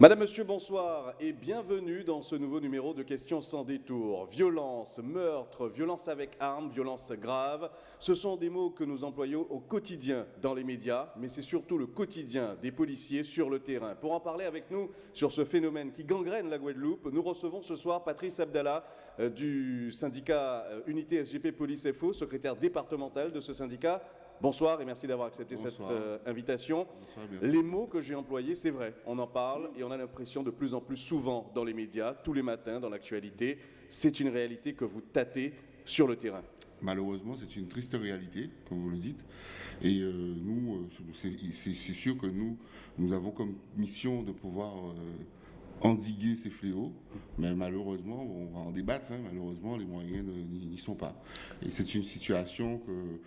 Madame, Monsieur, bonsoir et bienvenue dans ce nouveau numéro de Questions sans détour. Violence, meurtre, violence avec armes, violence grave, ce sont des mots que nous employons au quotidien dans les médias, mais c'est surtout le quotidien des policiers sur le terrain. Pour en parler avec nous sur ce phénomène qui gangrène la Guadeloupe, nous recevons ce soir Patrice Abdallah euh, du syndicat euh, Unité SGP Police FO, secrétaire départemental de ce syndicat. Bonsoir et merci d'avoir accepté cette euh, invitation. les mots que j'ai employés, c'est vrai, on en parle et on a l'impression de plus en plus souvent dans les médias, tous les matins, dans l'actualité. C'est une réalité que vous tâtez sur le terrain. Malheureusement, c'est une triste réalité, comme vous le dites. Et euh, nous, euh, c'est sûr que nous, nous avons comme mission de pouvoir endiguer ces fléaux, mais malheureusement, on va en débattre, hein, malheureusement, les moyens n'y sont pas. Et c'est une situation que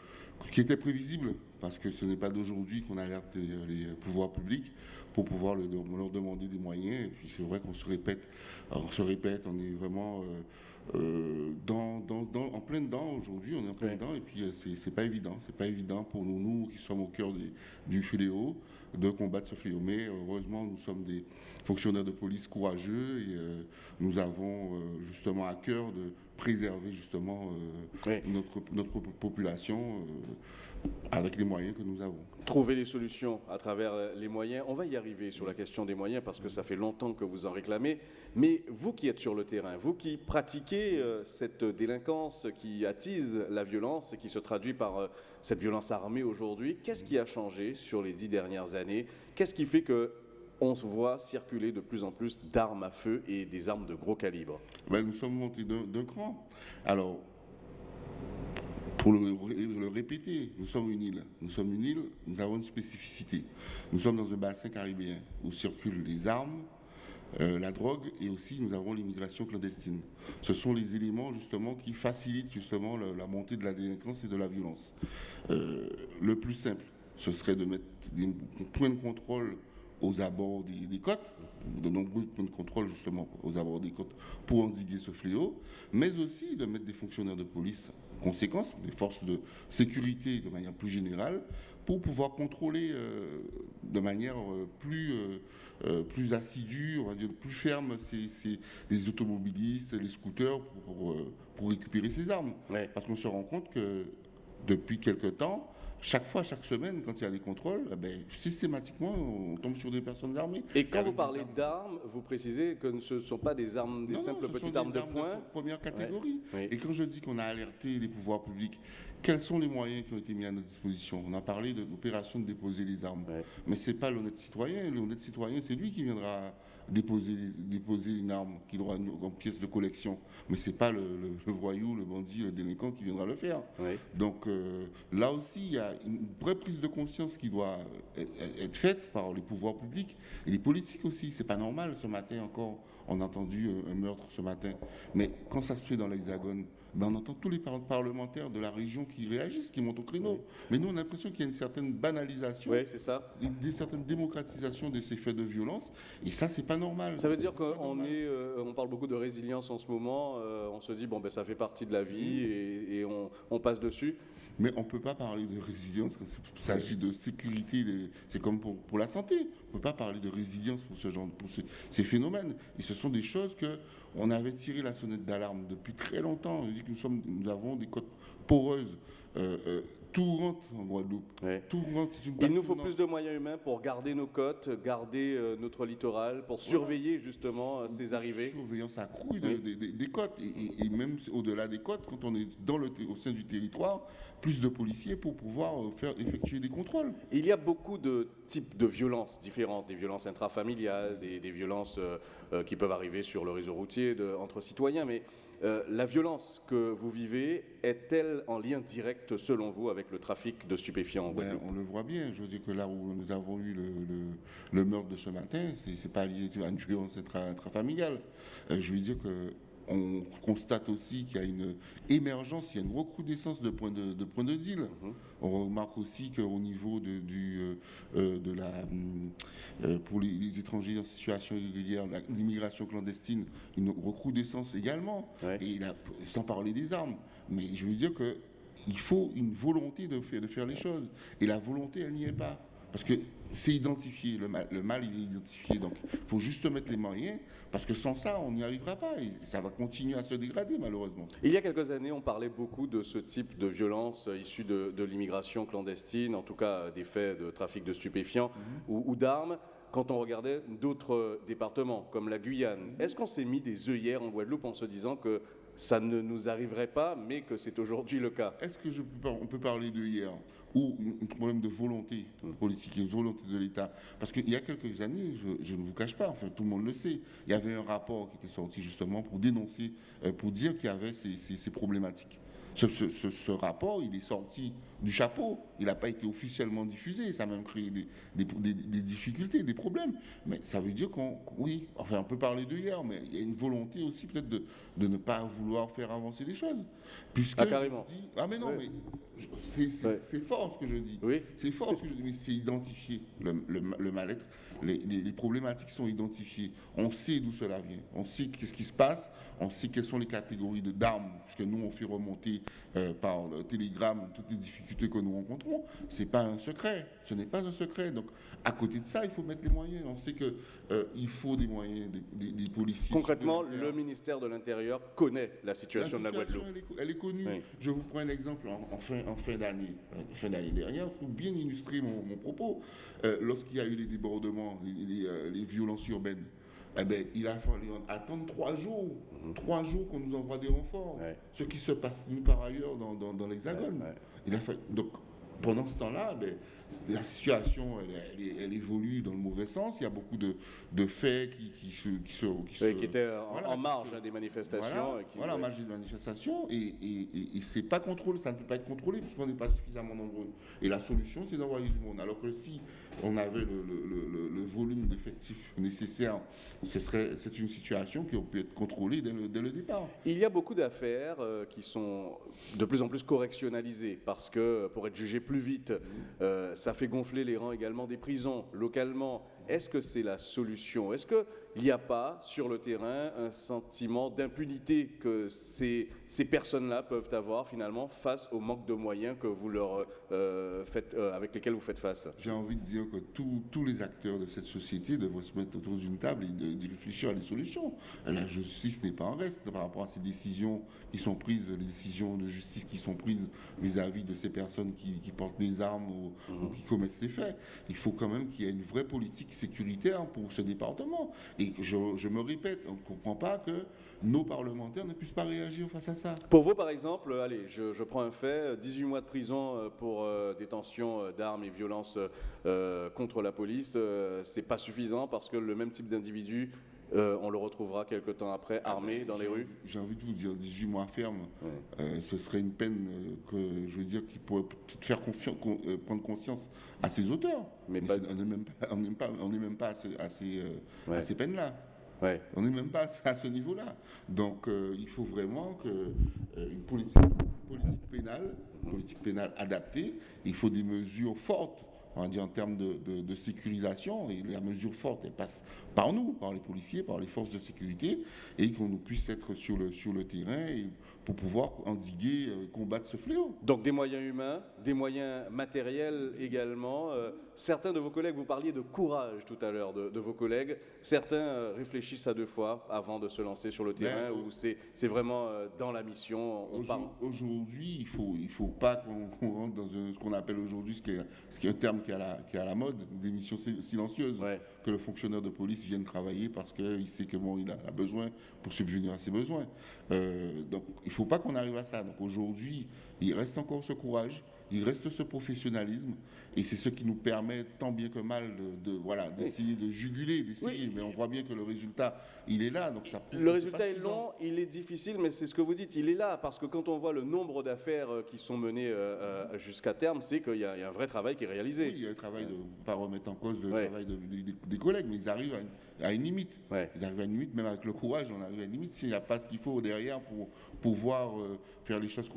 qui était prévisible, parce que ce n'est pas d'aujourd'hui qu'on alerte les, pouvoirs publics pour pouvoir leur demander des moyens. Et puis c'est vrai qu'on se répète, on se répète, on est vraiment euh, euh, dans, en plein dedans aujourd'hui, on est en plein dedans, et puis euh, c'est pas évident, c'est pas évident pour nous, nous qui sommes au cœur du fléau, de combattre ce fléau. Mais heureusement, nous sommes des fonctionnaires de police courageux et nous avons justement à cœur de préserver justement euh, notre, notre, population euh, avec les moyens que nous avons. Trouver des solutions à travers les moyens. On va y arriver sur la question des moyens parce que ça fait longtemps que vous en réclamez. Mais vous qui êtes sur le terrain, vous qui pratiquez euh, cette délinquance qui attise la violence et qui se traduit par cette violence armée aujourd'hui, qu'est-ce qui a changé sur les dix dernières années? Qu'est-ce qui fait que on se voit circuler de plus en plus d'armes à feu et des armes de gros calibre. Ben, nous sommes montés d'un cran. Alors, pour le, répéter, nous sommes une île. Nous sommes une île, nous avons une spécificité. Nous sommes dans un bassin caribéen où circulent les armes, euh, la drogue et aussi nous avons l'immigration clandestine. Ce sont les éléments justement qui facilitent justement la, montée de la délinquance et de la violence. Euh, le plus simple, ce serait de mettre des points de contrôle aux abords des, côtes, de nombreux points de contrôle justement aux abords des côtes pour endiguer ce fléau, mais aussi de mettre des fonctionnaires de police en conséquence, des forces de sécurité de manière plus générale, pour pouvoir contrôler euh, de manière euh, plus, euh, plus assidue, on va dire plus ferme ces, les automobilistes, les scooters pour, pour, récupérer ces armes. Parce qu'on se rend compte que depuis quelque temps, chaque fois, chaque semaine, quand il y a des contrôles, eh ben, systématiquement, on tombe sur des personnes armées. Et quand vous parlez d'armes, vous précisez que ce ne sont pas des armes, des simples petites armes, de poing de première catégorie. Et quand je dis qu'on a alerté les pouvoirs publics, quels sont les moyens qui ont été mis à notre disposition? On a parlé de l'opération de déposer les armes. Mais ce n'est pas l'honnête citoyen. L'honnête citoyen, c'est lui qui viendra déposer, déposer une arme qu'il aura en pièce de collection. Mais ce n'est pas le, voyou, le bandit, le délinquant qui viendra le faire. Donc euh, là aussi, il y a une vraie prise de conscience qui doit être faite par les pouvoirs publics et les politiques aussi. C'est pas normal ce matin encore. On a entendu euh, un meurtre ce matin. Mais quand ça se fait dans l'Hexagone, ben on entend tous les parlementaires de la région qui réagissent, qui montent au créneau. Mais nous, on a l'impression qu'il y a une certaine banalisation, oui, c'est ça. une, certaine démocratisation de ces faits de violence. Et ça, c'est pas normal. Ça veut dire qu'on est, euh, on parle beaucoup de résilience en ce moment. Euh, on se dit bon ben ça fait partie de la vie et, on, passe dessus. Mais on ne peut pas parler de résilience quand il s'agit de sécurité. C'est comme pour, la santé. On ne peut pas parler de résilience pour ce genre, pour ces phénomènes. Et ce sont des choses que on avait tiré la sonnette d'alarme depuis très longtemps. Je dis que nous, sommes, nous avons des côtes poreuses. Euh, euh, tout rentre en Guadeloupe. Tout rentre, Il nous faut plus de moyens humains pour garder nos côtes, garder euh, notre littoral, pour surveiller justement ces arrivées. Surveillance accrue des côtes. Et, même au-delà des côtes, quand on est dans le, au sein du territoire, plus de policiers pour pouvoir faire effectuer des contrôles. Il y a beaucoup de types de violences différentes, des violences intrafamiliales, des, des violences qui peuvent arriver sur le réseau routier de, entre citoyens, mais euh, la violence que vous vivez est-elle en lien direct, selon vous, avec le trafic de stupéfiants en ben, On le voit bien. Je veux dire que là où nous avons eu le, meurtre de ce matin, ce n'est pas lié à une violence intrafamiliale. Euh, je veux dire que on constate aussi qu'il y a une émergence, il y a une recrudescence de points de, de, deal. Mhm. On remarque aussi qu'au niveau de, du, euh, euh, de la, euh, pour les, étrangers en situation irrégulière, l'immigration clandestine, une recrudescence également. Et sans parler des armes. Mais je veux dire qu'il faut une volonté de faire, de faire les choses. Et la volonté, elle n'y est pas. Parce que c'est identifié, le mal, le mal il est identifié. Donc il faut juste mettre les moyens, parce que sans ça, on n'y arrivera pas. Et ça va continuer à se dégrader, malheureusement. Il y a quelques années, on parlait beaucoup de ce type de violence issue de, de l'immigration clandestine, en tout cas des faits de trafic de stupéfiants Mhm. ou, ou d'armes. Quand on regardait d'autres départements, comme la Guyane, Mhm. est-ce qu'on s'est mis des œillères en Guadeloupe en se disant que ça ne nous arriverait pas, mais que c'est aujourd'hui le cas? Est-ce que je peux par- on peut parler de hier ou un problème de volonté politique, une volonté de l'État Parce qu'il y a quelques années, je, ne vous cache pas, enfin tout le monde le sait, il y avait un rapport qui était sorti justement pour dénoncer, euh, pour dire qu'il y avait ces- ces problématiques. Ce, ce- ce- ce rapport, il est sorti du chapeau, il n'a pas été officiellement diffusé, ça a même créé des, des- des- des difficultés, des problèmes. Mais ça veut dire qu'on, oui, enfin on peut parler de hier, mais il y a une volonté aussi peut-être de, de ne pas vouloir faire avancer les choses. Puisque Ah, carrément. dis- ah mais non, mais c'est fort ce que je dis. Oui. C'est fort ce que je dis, mais c'est identifié, le, le- le mal-être. Les, les- les problématiques sont identifiées. On sait d'où cela vient. On sait qu'est-ce qui se passe. On sait quelles sont les catégories de d'armes, puisque nous, on fait remonter euh, par le télégramme toutes les difficultés que nous rencontrons. Ce n'est pas un secret. Ce n'est pas un secret. Donc, à côté de ça, il faut mettre les moyens. On sait qu'il faut des moyens, des, des- des policiers. Concrètement, le ministère de l'Intérieur connaît la situation de la Guadeloupe. Elle est, elle est connue. Oui. Je vous prends un exemple en, en fin, en fin d'année, euh, fin d'année dernière, pour bien illustrer mon, mon propos. Euh, Lorsqu'il y a eu les débordements, les, euh, les violences urbaines, eh ben, il a fallu attendre trois jours, trois jours qu'on nous envoie des renforts. Mhm. Ouais. Ce qui se passe nulle part ailleurs dans, dans, dans l'Hexagone. Ouais, ouais. Il a fallu- donc, pendant ce temps-là, ben, la situation, elle, elle est- elle évolue dans le mauvais sens. Il y a beaucoup de, de faits qui, qui se... Qui, se, qui se- Oui, qui était en, voilà, en marge se- des manifestations. voilà, et qui- voilà, ouais. marge de manifestation, et, et, et, et c'est pas contrôlé, ça ne peut pas être contrôlé puisqu'on n'est pas suffisamment nombreux. Et la solution, c'est d'envoyer du monde. Alors que si on avait le, le- le- le- volume d'effectifs nécessaire, ce serait, c'est une situation qui aurait pu être contrôlée dès le, dès le départ. Il y a beaucoup d'affaires euh, qui sont de plus en plus correctionnalisées parce que pour être jugé plus vite, euh, ça fait gonfler les rangs également des prisons localement. Est-ce que c'est la solution? Est-ce qu'il n'y a pas sur le terrain un sentiment d'impunité que ces, ces personnes-là peuvent avoir finalement face au manque de moyens que vous leur euh, faites, euh, avec lesquels vous faites face? J'ai envie de dire que tous- tous les acteurs de cette société devraient se mettre autour d'une table et d'y réfléchir à des solutions. La justice n'est pas en reste par rapport à ces décisions qui sont prises, les décisions de justice qui sont prises vis-à-vis de ces personnes qui, qui portent des armes ou, ou qui commettent ces faits. Il faut quand même qu'il y ait une vraie politique sécuritaire pour ce département. Et je, me répète, on ne comprend pas que nos parlementaires ne puissent pas réagir face à ça. Pour vous, par exemple, euh, allez, je, prends un fait, 18 mois de prison euh, pour euh, détention euh, d'armes et violences euh, contre la police, euh, c'est pas suffisant parce que le même type d'individu, euh, on le retrouvera quelque temps après armé dans les rues. J'ai envie de vous dire, 18 mois ferme, Ouais. euh, ce serait une peine euh, que, je veux dire, qui pourrait faire con- prendre conscience à ses auteurs. Mais Mais pas- on n'est même pas, même à, ce- à ces, Ouais. à ces peines-là. Ouais. On n'est même pas à ce- niveau-là. Donc, euh, il faut vraiment que euh, une politique, politique pénale, politique pénale adaptée. Il faut des mesures fortes. On dire en termes de, sécurisation, et la mesure forte, elle passe par nous, par les policiers, par les forces de sécurité, et qu'on puisse être sur le, terrain pour pouvoir endiguer, euh, combattre ce fléau. Donc des moyens humains, des moyens matériels également. Euh, certains de vos collègues, vous parliez de courage tout à l'heure de, de vos collègues, certains euh, réfléchissent à deux fois avant de se lancer sur le terrain Ben, ou c'est vraiment dans la mission, Aujourd'hui, il faut, il faut pas qu'on rentre dans un- ce qu'on appelle aujourd'hui, ce qui est, ce qui est un terme qui est à la, qui est à la mode, des missions sil- silencieuses. Ouais. Que le fonctionnaire de police vienne travailler parce qu'il sait que bon, il a, besoin pour subvenir à ses besoins. Euh, donc, il faut pas qu'on arrive à ça. Donc aujourd'hui, il reste encore ce courage, il reste ce professionnalisme, et c'est ce qui nous permet tant bien que mal de, de- voilà d'essayer de juguler, d'essayer. Oui. Mais on voit bien que le résultat, il est là. Donc ça Le résultat est long, il est difficile, mais c'est ce que vous dites, il est là, parce que quand on voit le nombre d'affaires euh, qui sont menées euh, euh, jusqu'à terme, c'est qu'il y, a il y a un vrai travail qui est réalisé. Oui, il y a le travail de ne pas remettre en cause le Ouais. travail de- des- des collègues, mais ils arrivent à une, à une limite. Ouais. Ils arrivent à une limite, même avec le courage, on arrive à une limite s'il n'y a pas ce qu'il faut derrière pour pouvoir euh, faire les choses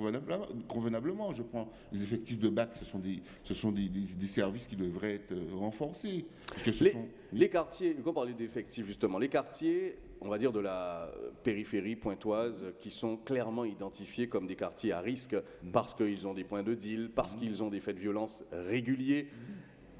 convenablement. Je prends les effectifs de bac, ce sont des, ce sont des, des- des services qui devraient être euh, renforcés. Parce que ce Les, sont- les quartiers, quand on parlait d'effectifs justement, les quartiers, on va dire de la périphérie pointoise, qui sont clairement identifiés comme des quartiers à risque parce qu'ils ont des points de deal, parce qu'ils ont des faits de violence réguliers.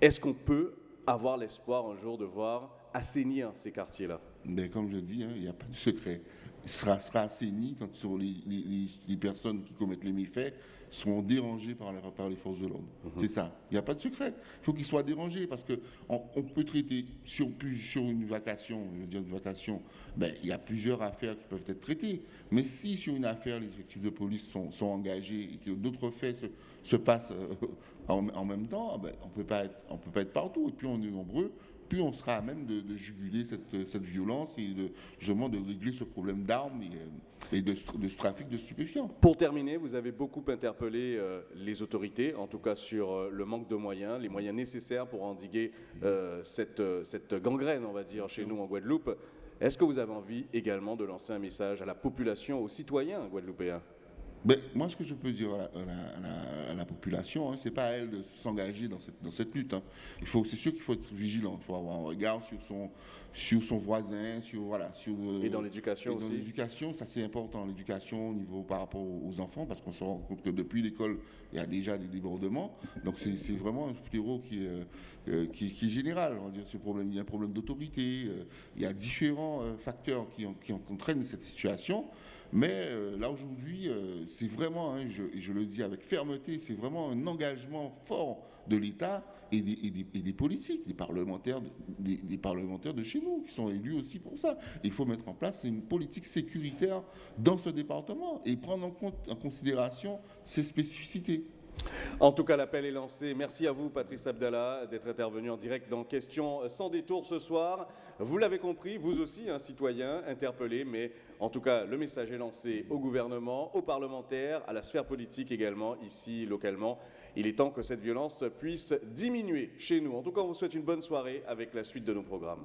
Est-ce qu'on peut avoir l'espoir un jour de voir assainir ces quartiers-là? Mais comme je dis, hein, il n'y a pas de secret. Sera, sera assaini quand sur les, les- les personnes qui commettent les méfaits seront dérangées par les, par les forces de l'ordre. C'est ça. Il n'y a pas de secret. Il faut qu'ils soient dérangés parce qu'on on peut traiter sur, sur une vacation, je veux dire une vacation, ben, il y a plusieurs affaires qui peuvent être traitées. Mais si sur une affaire, les effectifs de police sont, sont engagés et que d'autres faits se, se passent euh, en, en même temps, ben, on ne peut pas être partout. Et puis on est nombreux, plus on sera à même de, de juguler cette, cette violence et de, justement de régler ce problème d'armes et, euh, et de, ce- de ce trafic de stupéfiants. Pour terminer, vous avez beaucoup interpellé euh, les autorités, en tout cas sur euh, le manque de moyens, les moyens nécessaires pour endiguer euh, cette, cette gangrène, on va dire, chez nous en Guadeloupe. Est-ce que vous avez envie également de lancer un message à la population, aux citoyens guadeloupéens? Ben, moi, ce que je peux dire à la- à la population, hein, c'est pas à elle de s'engager dans cette, dans cette lutte. hein. Il faut, c'est sûr qu'il faut être vigilant. Il faut avoir un regard sur son, sur son voisin, sur voilà, sur. euh, Et dans l'éducation et dans aussi l'éducation, ça c'est important. L'éducation au niveau par rapport aux enfants, parce qu'on se rend compte que depuis l'école, il y a déjà des débordements. Donc c'est vraiment un fléau qui, est, euh, qui, qui est général. On va dire ce problème. Il y a un problème d'autorité. euh, il y a différents euh, facteurs qui, qui en- entraînent cette situation. Mais euh, là aujourd'hui, euh, c'est vraiment, hein, je, le dis avec fermeté, c'est vraiment un engagement fort de l'État et des, politiques, des parlementaires, de- des, des parlementaires de chez nous qui sont élus aussi pour ça. Il faut mettre en place une politique sécuritaire dans ce département et prendre en compte, en considération ses spécificités. En tout cas, l'appel est lancé. Merci à vous, Patrice Abdallah, d'être intervenu en direct dans Questions sans détour ce soir. Vous l'avez compris, vous aussi, un citoyen interpellé, mais en tout cas, le message est lancé au gouvernement, aux parlementaires, à la sphère politique également, ici, localement. Il est temps que cette violence puisse diminuer chez nous. En tout cas, on vous souhaite une bonne soirée avec la suite de nos programmes.